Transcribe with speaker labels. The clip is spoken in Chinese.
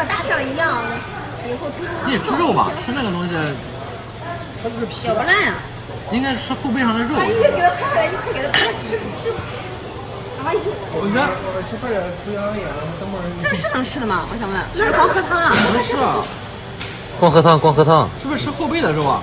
Speaker 1: 和大象一样，以后。
Speaker 2: 你也吃肉吧？吃那个东西，
Speaker 3: 它是皮。
Speaker 1: 咬不烂呀、啊。
Speaker 2: 应该吃后背上的肉。
Speaker 1: 阿姨给他拍了，你快给他拍，吃吃。哎呦。
Speaker 2: 我哥。
Speaker 3: 我去饭了，涂羊眼，等会
Speaker 1: 这个是能吃的吗？我想问。那是光喝汤啊。
Speaker 2: 能吃啊。
Speaker 4: 光喝汤，光喝汤。
Speaker 2: 是不是吃后背的肉啊？